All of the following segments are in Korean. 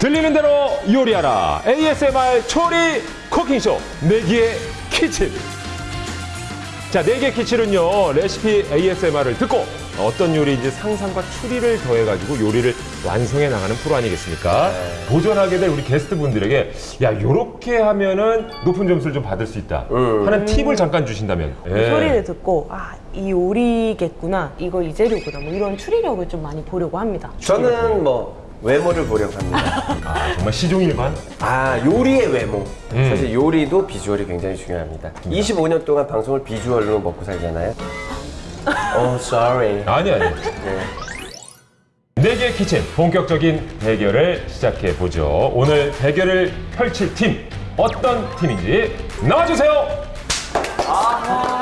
들리는 대로 요리하라. ASMR 초리 쿠킹쇼. 내기의 키친. 자, 네개 키친은요 레시피 ASMR을 듣고 어떤 요리인지 상상과 추리를 더해가지고 요리를 완성해 나가는 프로 아니겠습니까? 도전하게 될 우리 게스트분들에게 야 요렇게 하면은 높은 점수를 좀 받을 수 있다. 하는 팁을 잠깐 주신다면. 예. 소리를 듣고 아 이 요리겠구나 이거 이 재료구나 뭐 이런 추리력을 좀 많이 보려고 합니다. 저는 뭐 외모를 보려고 합니다. 아, 정말 시종일관 아 요리의 외모. 음. 사실 요리도 비주얼이 굉장히 중요합니다. 25년 동안 방송을 비주얼로 먹고 살잖아요. oh sorry. 아니 아니 네. 네개 키친 본격적인 대결을 시작해 보죠. 오늘 대결을 펼칠 팀 어떤 팀인지 나와주세요. I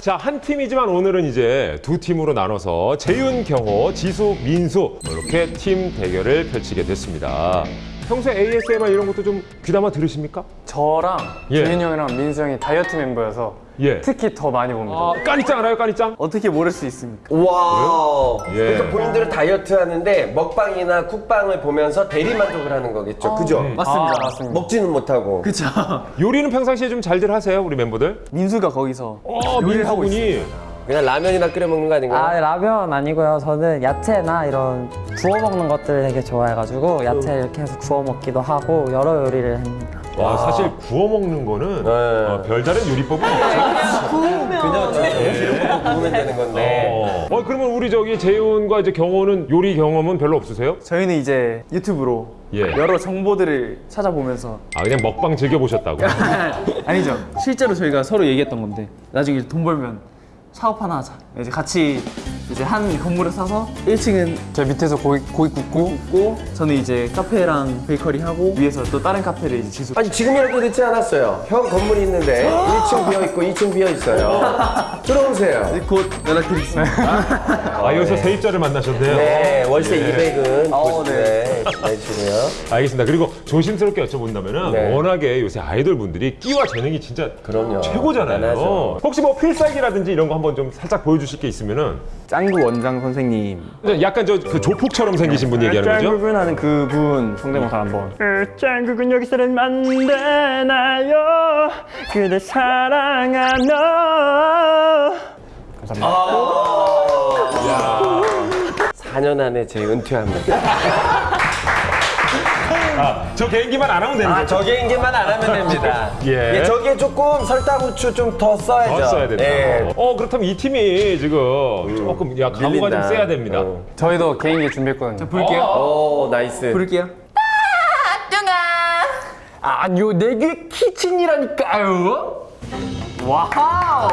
자, 한 팀이지만 오늘은 이제 두 팀으로 나눠서 재윤, 경호, 지수, 민수 이렇게 팀 대결을 펼치게 됐습니다. 평소에 ASMR 이런 것도 좀 귀담아 들으십니까? 저랑 예. 재윤이 형이랑 민수 형이 다이어트 멤버여서 예. 특히 더 많이 봅니다. 아, 까니짱 알아요, 까니짱? 어떻게 모를 수 있습니까? 와. 예. 그러니까 본인들은 다이어트 하는데 먹방이나 쿡방을 보면서 대리 만족을 하는 거겠죠. 그죠? 맞습니다. 맞습니다. 먹지는 못하고. 그쵸. 요리는 평상시에 좀 잘들 하세요, 우리 멤버들? 민수가 거기서 어, 요리를 하고 민수군이. 그냥 라면이나 끓여 먹는 거 아닌가요? 아 라면 아니고요. 저는 야채나 이런 구워 먹는 것들 되게 좋아해가지고 야채 이렇게 해서 구워 먹기도 하고 여러 요리를 합니다. 와, 사실 구워 먹는 거는 네. 어, 별다른 요리법은 없죠. 그냥 이런 거 구우면 되는 건데. 어. 어, 그러면 우리 저기 재윤과 이제 경호는 요리 경험은 별로 없으세요? 저희는 이제 유튜브로 예. 여러 정보들을 찾아보면서 아, 그냥 먹방 즐겨보셨다고? 아니죠. 실제로 저희가 서로 얘기했던 건데 나중에 돈 벌면 사업 하나 하자. 이제 같이 이제 한 건물을 사서 1층은 저 밑에서 고기, 고기 굽고, 굽고 저는 이제 카페랑 베이커리 하고 위에서 또 다른 카페를 이제 지속. 아니 지금이라도 늦지 않았어요. 형 건물이 있는데 1층 비어 있고 2층 비어 있어요. 들어오세요. 곧 연락드리겠습니다. 아, 여기서 세입자를 만나셨네요. 네, 월세 예. 200은 어, 네. 내주시고요. 알겠습니다. 그리고 조심스럽게 여쭤본다면 은 네. 워낙에 요새 아이돌 분들이 끼와 재능이 진짜 그럼요. 최고잖아요. 대단하죠. 혹시 뭐 필살기라든지 이런 거 한번 좀 살짝 보여주실 게 있으면 은 짱구 원장 선생님. 약간 저 그 조폭처럼 생기신 분 얘기하는 거죠? 짱구군 하는 그분 성대모사 한번. 짱구군 여기서는 안 되나요? 그대 사랑하노. 감사합니다. 4년 안에 제 은퇴합니다. 아, 저 개인기만 안 하면 되는 아, 거죠? 저 개인기만 안 하면 됩니다. 예. 예, 저기에 조금 설탕 후추 좀 더 써야죠. 더 써야 된다. 예. 어 그렇다면 이 팀이 지금 조금 야 각오가 좀 밀린다. 세야 됩니다. 어. 저희도 개인기 준비했거든요. 부를게요. 오, 나이스. 부를게요. 아니요, 내게 키친이라니까요. 와우.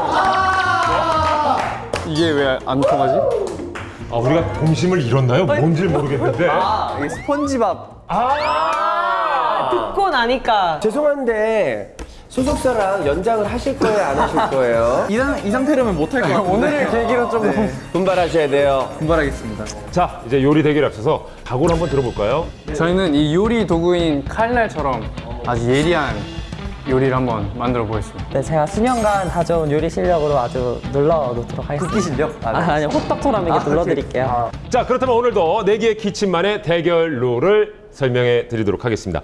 이게 왜 안 통하지? 아 우리가 동심을 잃었나요? 뭔지 모르겠는데. 아, 이게 스펀지밥. 듣고 나니까 죄송한데 소속사랑 연장을 하실 거예요, 안 하실 거예요? 이, 상, 이 상태로는 못할 것 같은데. 오늘을 계기로 좀 분발하셔야 돼요. 분발하겠습니다. 자 이제 요리 대결 앞서서 각오를 한번 들어볼까요? 저희는 이 요리 도구인 칼날처럼 아주 예리한 요리를 한번 만들어 보겠습니다. 네, 제가 수년간 가져온 요리 실력으로 아주 눌러 놓도록 하겠습니다. 쿠키 실력? 아, 아니 호떡처럼 이렇게 눌러드릴게요. 자 그렇다면 오늘도 네개의 키친만의 대결 룰을 설명해 드리도록 하겠습니다.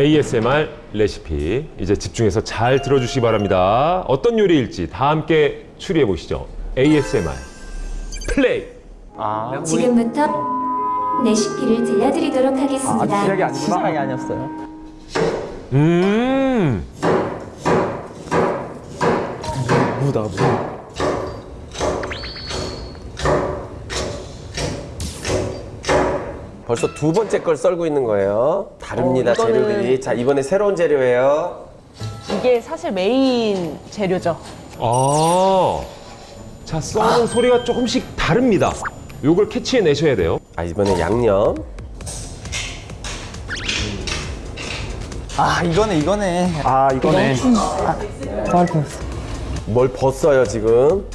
ASMR 레시피 이제 집중해서 잘 들어주시기 바랍니다. 어떤 요리일지 다 함께 추리해 보시죠. ASMR 플레이. 지금부터 레시피를 들려드리도록 하겠습니다. 시작이 아니었어요. 음. 무다, 무. 벌써 두 번째 걸 썰고 있는 거예요. 다릅니다, 어, 이거는- 재료들이. 자, 이번에 새로운 재료예요. 이게 사실 메인 재료죠 아. 자 써는 소리가 조금씩 다릅니다. 요걸 캐치해내셔야 돼요. 아 이번에 양념. 아 이거네 이거네. 아 이거네. 할 뻔했어. 뭘 벗어요 지금?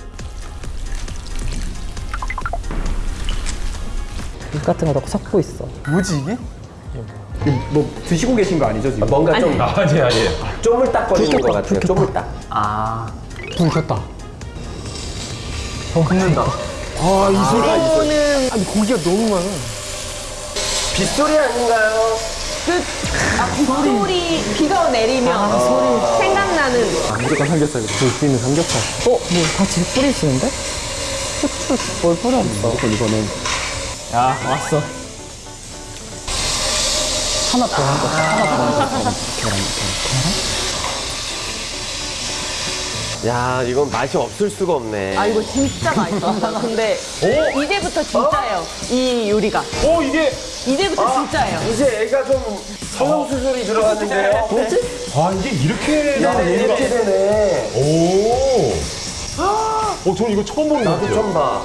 국 같은 거 넣고 섞고 있어. 뭐지 이게? 뭐 드시고 계신 거 아니죠 지금? 뭔가 좀 아니 아니. 쪼물딱거리는 것 같아요. 쪼물딱. 아 불 켰다. 굽는다. 이거는 아니 고기가 너무 많아. 빗소리 아닌가요? 아, 빗소리 비가 내리면 생각나는 무조건 삼겹살 볼수 있는 삼겹살 어? 뭐 같이 뿌리시는데? 후추 뭘 뿌렸어? 무조건 이거는 야 왔어. 하나 더 하고 하나 더 야 이건 맛이 없을 수가 없네. 아 이거 진짜 맛있었어요. 근데 이제부터 진짜예요. 이 요리가 오 이게 이제부터 진짜예요. 이제 애가 좀 성형 수술이 들어갔는데요. 뭐지? 아 이게 이렇게 나오는 이렇게 되네. 오. 어, 저는 이거 처음 보는 것 나도 같아요. 좀 봐.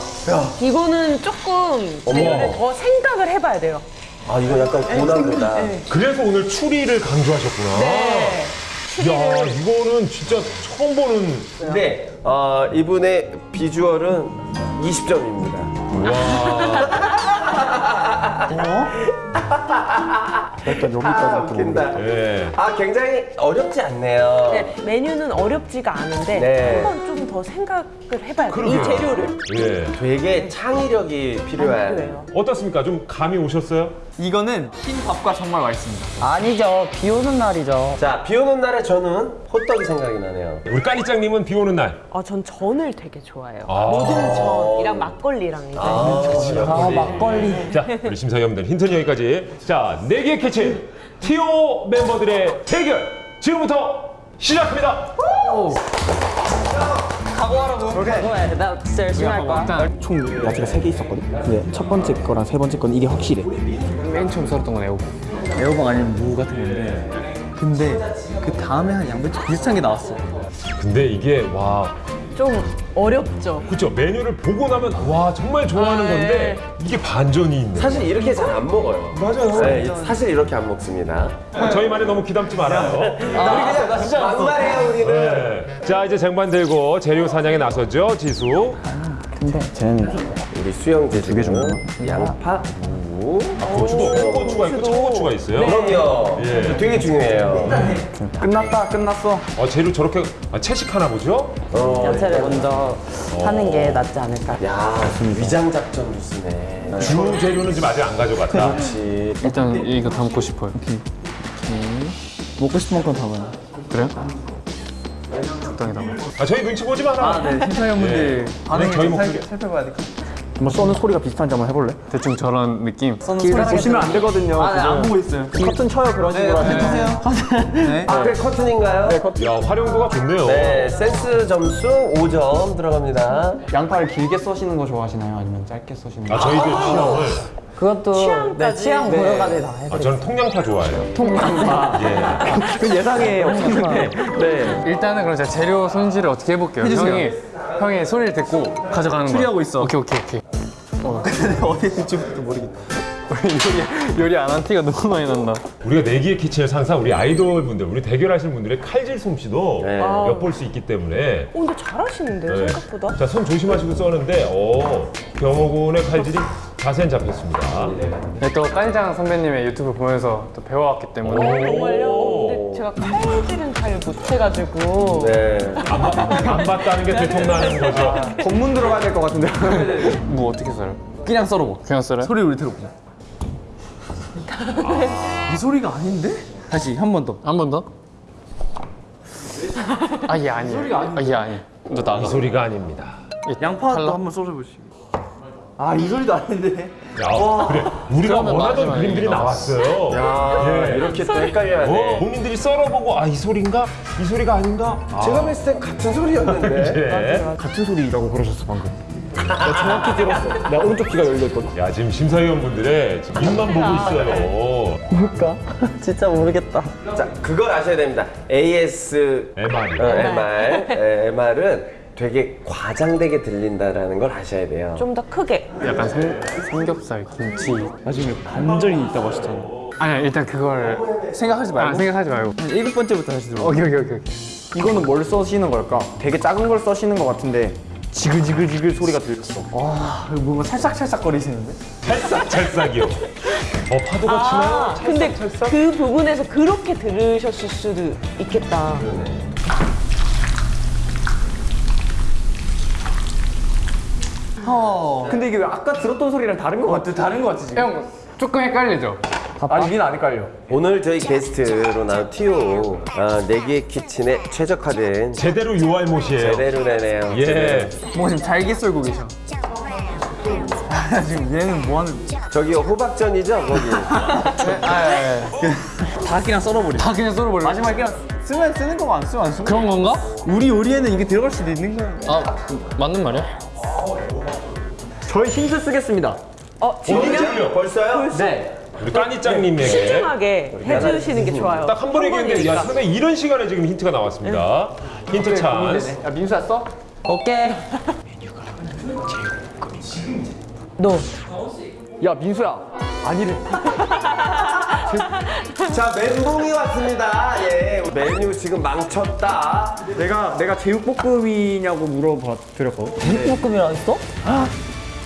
이거는 조금 재료를 더 생각을 해봐야 돼요. 아 이거 약간 고난도다. 그래서 오늘 추리를 강조하셨구나. 네. 야, 이거는 진짜 처음 보는. 근데 어, 이분의 비주얼은 20점입니다. 약간 여기까지 아, 웃긴다. 예. 아 굉장히 어렵지 않네요. 네, 메뉴는 어렵지가 않은데 네. 한번 좀 더 생각을 해봐야 돼요. 이 재료를. 예. 되게 창의력이 필요한. 필요해요. 어떻습니까? 좀 감이 오셨어요? 이거는 흰 밥과 정말 맛있습니다. 아니죠. 비 오는 날이죠. 자, 비 오는 날에 저는 호떡이 생각이 나네요. 우리 까니짱님은 비 오는 날. 아, 전 전을 되게 좋아해요. 아. 모든 전이랑 막걸리랑 이제. 아 막걸리. 자, 우리 심사위원들 힌트는 여기까지. 자, 네 개의 캐치 티오 멤버들의 대결 지금부터 시작합니다. 그거야. 나 진짜 열심히 할 거야. 총 야채가 3개 있었거든? 근데 첫 번째 거랑 세 번째 건 이게 확실해 맨 처음 썰었던 건 애호박. 애호박 아니면 무 같은 건데. 근데 그 다음에 한 양배추 비슷한 게 나왔어. 근데 이게 와, 좀 어렵죠. 그쵸 메뉴를 보고 나면 와 정말 좋아하는 아, 건데 이게 반전이 있네. 사실 이렇게 잘 안 먹어요. 맞아요. 네, 사실 이렇게 안 먹습니다. 어, 저희 말에 너무 귀담지 말아요. 막말해요, 우리는. 네. 자 이제 쟁반 들고 재료 사냥에 나서죠 지수. 근데 쟤는 우리 수영재 두개 정도. 양파, 무. 고추도 홍고추가 있고 청고추가 있어요. 그럼요. 예. 되게 중요해요. 끝났다 끝났어 어, 재료 저렇게 아, 채식하나 보죠? 어, 야채를 먼저 하는 게 낫지 않을까. 야, 위장 작전도 쓰네. 주 재료는 지금 아직 안 가져갔다. 그렇지. 일단 이거 담고 싶어요. 먹고 싶은 만큼 담아요. 그래요? 적당히 담아. 아 저희 눈치 보지 마라. 아, 네. 심사위원분들 반응을 저희 좀 목소리. 살, 살펴봐야 될것 같아요. 한번 써는 소리가 비슷한지 한번 해볼래? 대충 저런 느낌. 보시면 안 되거든요 아, 네, 안 보고 있어요. 커튼 쳐요 그런 식으로 하시면 해주세요. 네. 아, 그게 커튼인가요? 야 활용도가 좋네요. 네, 센스 점수 5점 들어갑니다. 양파를 길게 써시는 거 좋아하시나요? 아니면 짧게 써시는 거? 아 저희들 취향을. 그것도 내 취향까지? 취향 네. 고려가지고 다아 돼. 저는 통양파 좋아해요. 통감사. 예. 그 예상에 없었는데 네 일단은 그럼 제가 재료 손질을 어떻게 해볼게요. 해주세요. 형이 형이 소리를 듣고 가져가는 거. 추리하고 있어. 오케이 오케이 오케이. 어디 있을지도 모르겠다. 요리 요리 안 한 티가 너무 많이 난다. 우리가 내기의 키친에서 항상 우리 아이돌 분들, 우리 대결하시는 분들의 칼질 솜씨도 네. 엿볼 수 있기 때문에. 어, 근데 잘하시는데요, 네. 생각보다. 자, 손 조심하시고 써는데, 어, 경호군의 칼질이 자세히 잡혔습니다. 네, 또 까니장 선배님의 유튜브 보면서 또 배워왔기 때문에 정말요? 제가 칼질은 잘 못해가지고. 네. 안, 봤- 안 봤다는 게 들통나는 거죠. 검문 들어가야 될 것 같은데 무 어떻게 썰어요? 그냥 썰어봐. 그냥 썰어요? 소리 우리 들어보자. 이 소리가 아닌데? 다시 한 번 더. 한 번 더? 아, 얘 아니에요. 아, 얘 아니에요. 너 나가. 이 소리가 아닙니다. 양파도? 한번 썰어보시고. 아, 이 소리도 아닌데. 야, 그래. 우리가 원하던 그림들이. 나왔어요. 아, 예. 이렇게 또 헷갈려야 어, 돼. 본인들이 썰어보고, 아, 이 소리인가? 이 소리가 아닌가? 아, 제가 봤을 때 같은 소리였는데. 예. 같은 소리라고 그러셨어 방금 나 정확히 들었어 나 오른쪽 귀가 열려있거든 야, 지금 심사위원분들의 지금 입만 보고 있어요. 뭘까? 진짜 모르겠다. 자, 그걸 아셔야 됩니다. AS MR이. 어, MR, 에, MR은 되게 과장되게 들린다라는 걸 아셔야 돼요. 좀 더 크게. 약간 삼, 삼겹살, 김치. 나중에 반전이 있다고 하셨잖아. 아니야 일단 그걸 생각하지 말고 아, 생각하지 말고. 한 일곱 번째부터 다시 들어. 오케이 오케이 오케이. 이거는 뭘 써시는 걸까? 되게 작은 걸 써시는 것 같은데 지글지글지글 소리가 들렸어. 아, 이거 뭔가 찰싹찰싹 거리시는데? 찰싹 찰싹이요. 어 파도가 치나요? 아, 근데 그 부분에서 그렇게 들으셨을 수도 있겠다. 근데 이게 왜 아까 들었던 소리랑 다른 것 같아? 다른 거 같지 지금? 형 조금 헷갈리죠? 아니 민안 헷갈려. 오늘 저희 게스트로 나온 티오 아, 내기의 키친에 최적화된 제대로 요알못이에요. 제대로 되네요. 예. 뭔가 지금 잘게 썰고 계셔. 아, 지금 얘는 뭐 하는? 저기 호박전이죠 거기. 다 그냥 썰어버려. 다 그냥 썰어버려. 마지막에 그냥 쓰면 쓰는 거고 안 쓰면 안 쓰는 거. 그런 건가? 우리 요리에는 이게 들어갈 수도 있는 거야. 아 맞는 말이야? 저희 힌트 쓰겠습니다. 어, 지금요? 벌써요? 네. 우리 까니짱님에게 신중하게 해주시는 게 좋아요. 딱 한 번 얘기했는데 야 상당히 이런 시간에 지금 힌트가 나왔습니다. 힌트 찬스. 야 민수야 써? 오케이. 너. 야 민수야 아니래. 자 멘붕이 왔습니다. 예. 메뉴 지금 망쳤다. 내가 내가 제육볶음이냐고 물어봐 드렸거든. 제육볶음이라 했어?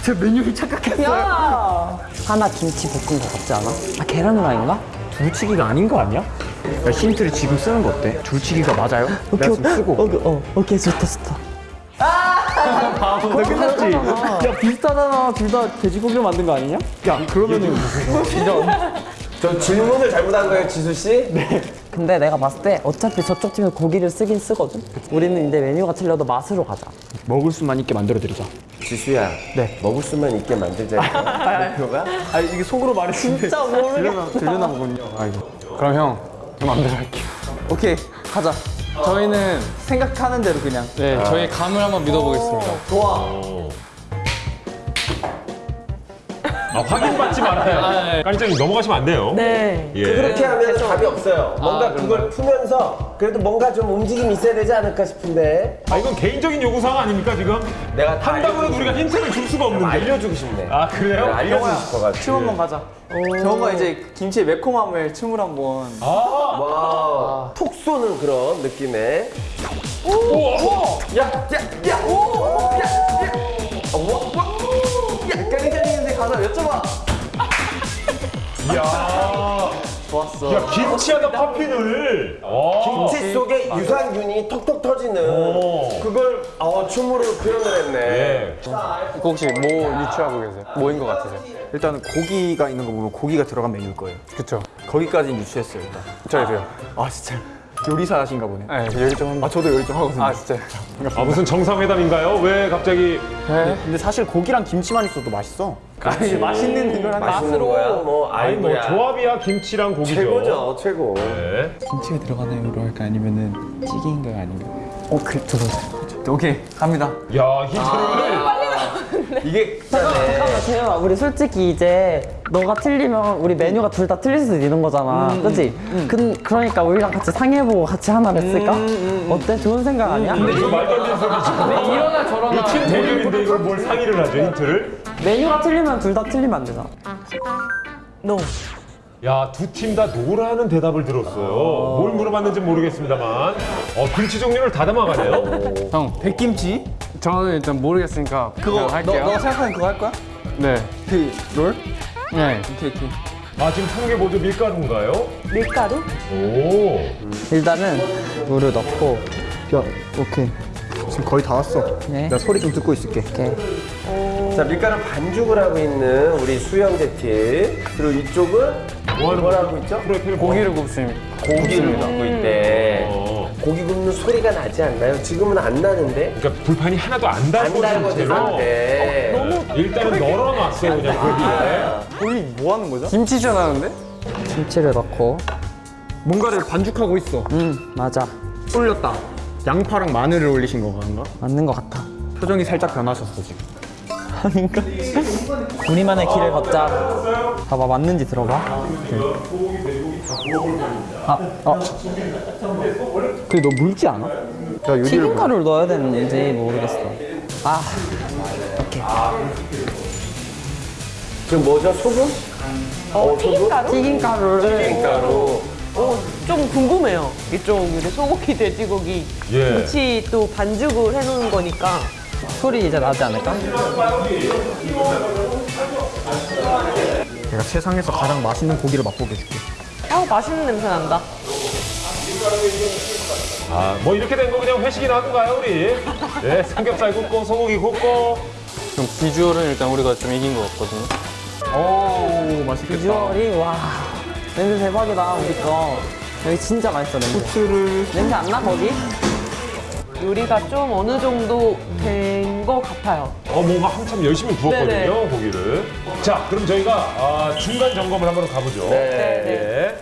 제 메뉴를 착각했어요. 하나 김치 볶은 거 같지 않아? 아 계란 후라이인가? 둘치기가 아닌 거 아니야? 야, 힌트를 지금 쓰는 거 어때? 둘치기가 맞아요? 내가 지금 쓰고. 어, 어, 오케이 좋다 좋다. 나 끝났지? 야 비슷하잖아. 둘 다 돼지고기로 만든 거 아니냐? 야 그러면은 저 질문을 잘못한 거예요 지수 씨? 네. 근데 내가 봤을 때 어차피 저쪽 팀은 고기를 쓰긴 쓰거든. 우리는 이제 메뉴가 틀려도 맛으로 가자. 먹을 수만 있게 만들어 드리자. 지수야. 네. 먹을 수만 있게 만들자. 목표가? 아 이게 속으로 말했는데 진짜 모르겠어. 들려나 보군요. 아이고. 그럼 형, 저 마음대로 할게요. 오케이 가자. 저희는 생각하는 대로 그냥. 네, 저희 감을 한번 믿어보겠습니다. 아, 확인받지 말아요. 까니짱님 넘어가시면 안 돼요. 네. 예. 그렇게 하면 답이 없어요. 뭔가 아, 그걸 풀면서 그래도 뭔가 좀 움직임이 있어야 되지 않을까 싶은데 아 이건 개인적인 요구사항 아닙니까 지금? 내가 다 한다고 해도 알려주고 우리가 힌트를 줄 수가 없는데. 알려주고 싶네. 아 그래요? 알려주고 싶어가지고. 춤 한번 가자. 경호가 이제 김치의 매콤함을 춤을 한번. 와, 톡 쏘는 그런 느낌의. 야, 야, 야, 오, 야, 야, 어, 와, 와, 가자 여쭤봐. 야, 좋았어. 야 김치하다 파핀을. 어. 김치 속에 유산균이 톡톡 터지는 오. 그걸 어, 춤으로 표현을 했네. 예. 이거 혹시 뭐 유추하고 계세요? 뭐인 것 같으세요? 일단은 고기가 있는 거 보면 고기가 들어간 메뉴일 거예요. 그쵸? 거기까지는 유추했어요 일단. 저희도요. 아 진짜 요리사하신가 보네. 네, 요리 좀아 저도 요리 좀 하거든요. 아 진짜. 아 무슨 정상회담인가요? 왜 갑자기? 네. 근데 사실 고기랑 김치만 있어도 맛있어. 아니 맛있는 걸 한다. 맛있는 거야. 뭐 아니 뭐. 조합이야 김치랑 고기죠. 최고죠, 최고. 네. 김치가 들어가나요로 할까 아니면은 찌개인가요 아닌가요? 어, 그 저도. 오케이 갑니다. 야 힌트를. 이게 잠깐만 재현아 우리 솔직히 이제 너가 틀리면 우리 메뉴가 둘 다 틀릴 수도 있는 거잖아 그치? 그, 그러니까 우리랑 같이 상의해보고 같이 하나를 쓸까? 어때? 좋은 생각 아니야? 이거 말도 안 되는 소리지. 이러나 저러나. 이팀 대결인데 이걸 뭘 상의를 하죠 힌트를? 메뉴가 틀리면 둘 다 틀리면 안 되잖아 너. 야, 두 팀 다 노라는 대답을 들었어요. 뭘 물어봤는지 모르겠습니다만. 어, 김치 종류를 다 담아가네요. 형, 백김치. 저는 일단 모르겠으니까 그거 그냥 너, 할게요. 너 생각하는 그거 할 거야? 네. 그 롤? 네. 오케이 오케이. 아, 지금 사는 게 뭐죠? 밀가루인가요? 밀가루? 오. 일단은 물을 넣고 야 오케이. 지금 거의 다 왔어. 네. 내가 소리 좀 듣고 있을게. 이렇게 자, 밀가루 반죽을 하고 있는 우리 수영재 팀. 그리고 이쪽은 뭐 하는 뭘? 하고 있죠? 프로필 고기를 굽습니다. 고기를 넣고 있대. 어. 고기 굽는 소리가 나지 않나요? 지금은 안 나는데? 그러니까 불판이 하나도 안안 달궈진 달궈진 채로 상태. 일단은 널어놨어요, 그냥 거기에. 거의 뭐 하는 거죠? 김치 전 하는데? 김치를 넣고 뭔가를 반죽하고 있어. 음 맞아 올렸다. 양파랑 마늘을 올리신 건가? 맞는 것 같아 표정이 살짝 변하셨어 지금. 아닌가? 우리만의 길을 걷자 봐봐 맞는지 들어봐 아, 어. 그게 너 묽지 않아? 자, 유리를 튀김가루를 넣어야 되는지 모르겠어. 아, 지금 뭐죠? 소금? 어, 튀김가루? 튀김가루를 가루. 어, 좀 궁금해요. 이쪽 이제 소고기, 돼지고기, 예. 김치 또 반죽을 해놓은 거니까. 소리 이제 나지 않을까? 내가 세상에서 가장 맛있는 고기를 맛보게 해줄게. 아, 맛있는 냄새 난다. 아, 뭐 이렇게 된 거 그냥 회식이나 하던가요, 우리? 네, 삼겹살 굽고, 소고기 굽고. 좀 비주얼은 일단 우리가 좀 이긴 것 같거든요. 오, 맛있겠다. 비주얼이 와 냄새 대박이다 우리 거. 여기 진짜 맛있어 냄새. 후추를 냄새 안 나 거기? 요리가 좀 어느 정도 된 것 같아요. 어, 뭔가 한참 열심히 구웠거든요, 네네. 고기를. 자, 그럼 저희가 아, 중간 점검을 한번 가보죠. 네. 예.